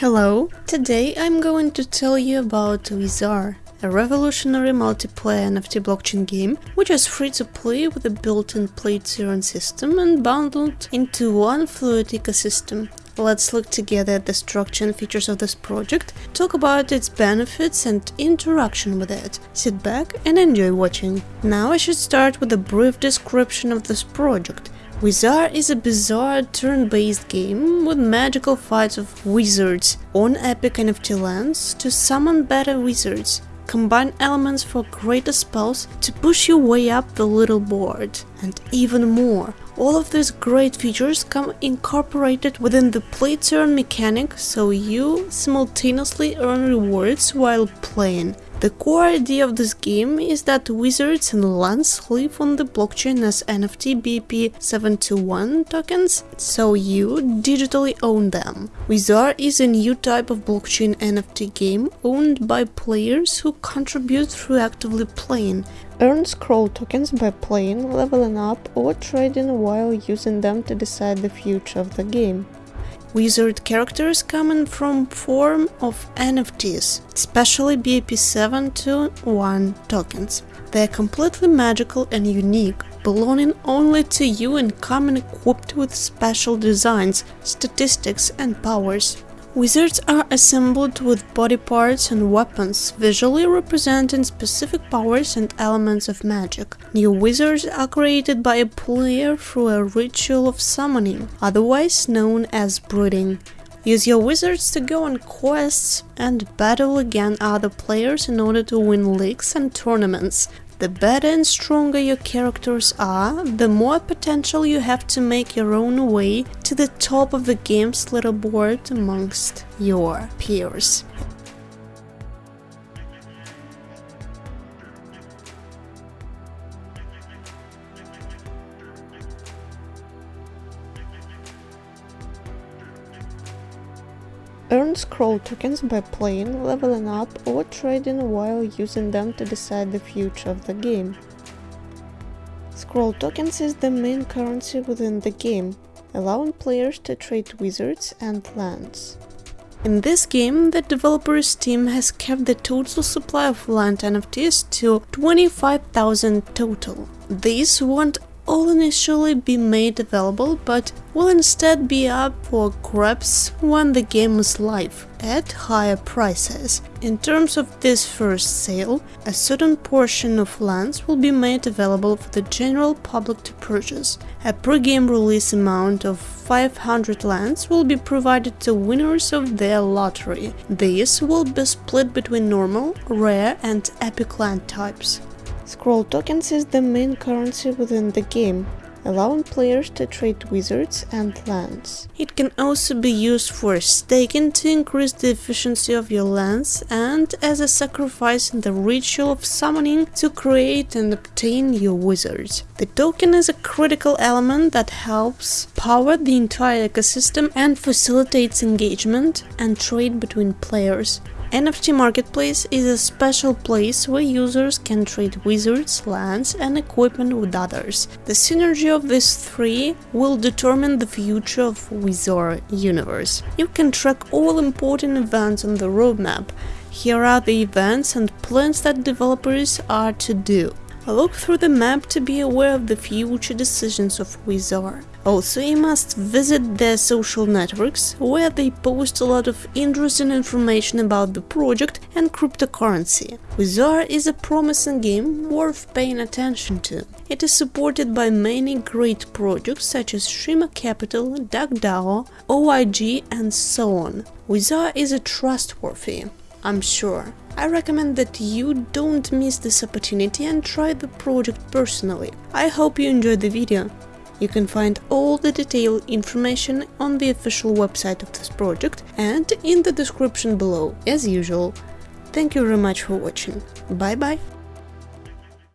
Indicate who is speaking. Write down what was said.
Speaker 1: Hello! Today I'm going to tell you about Wizarre, a revolutionary multiplayer NFT blockchain game which is free to play with a built-in play to earn system and bundled into one fluid ecosystem. Let's look together at the structure and features of this project, talk about its benefits and interaction with it. Sit back and enjoy watching. Now I should start with a brief description of this project. Wizarre is a bizarre turn-based game with magical fights of wizards on epic NFT lands to summon better wizards. Combine elements for greater spells to push you way up the leaderboard, and even more. All of these great features come incorporated within the play turn mechanic, so you simultaneously earn rewards while playing. The core idea of this game is that wizards and lands live on the blockchain as NFT BEP721 tokens, so you digitally own them. Wizard is a new type of blockchain NFT game owned by players who contribute through actively playing. Earn scroll tokens by playing, leveling up or trading while using them to decide the future of the game. Wizard characters come in from form of NFTs, especially BEP721 tokens. They are completely magical and unique, belonging only to you and coming equipped with special designs, statistics and powers. Wizards are assembled with body parts and weapons, visually representing specific powers and elements of magic. New wizards are created by a player through a ritual of summoning, otherwise known as breeding. Use your wizards to go on quests and battle against other players in order to win leagues and tournaments. The better and stronger your characters are, the more potential you have to make your own way to the top of the game's leaderboard amongst your peers. Earn scroll tokens by playing, leveling up or trading while using them to decide the future of the game. Scroll tokens is the main currency within the game, allowing players to trade wizards and lands. In this game, the developer's team has kept the total supply of land NFTs to 25,000 total. These won't all initially be made available but will instead be up for grabs when the game is live at higher prices. In terms of this first sale, a certain portion of lands will be made available for the general public to purchase. A pre-game release amount of 500 lands will be provided to winners of their lottery. These will be split between normal, rare and epic land types. Scroll tokens is the main currency within the game, allowing players to trade wizards and lands. It can also be used for staking to increase the efficiency of your lands and as a sacrifice in the ritual of summoning to create and obtain your wizards. The token is a critical element that helps power the entire ecosystem and facilitates engagement and trade between players. NFT Marketplace is a special place where users can trade wizards, lands and equipment with others. The synergy of these three will determine the future of Wizard universe. You can track all important events on the roadmap. Here are the events and plans that developers are to do. Look through the map to be aware of the future decisions of Wizard. Also, you must visit their social networks, where they post a lot of interesting information about the project and cryptocurrency. Wizarre is a promising game worth paying attention to. It is supported by many great projects such as Shima Capital, DuckDAO, OIG and so on. Wizarre is a trustworthy, I'm sure. I recommend that you don't miss this opportunity and try the project personally. I hope you enjoyed the video. You can find all the detailed information on the official website of this project and in the description below, as usual. Thank you very much for watching. Bye bye!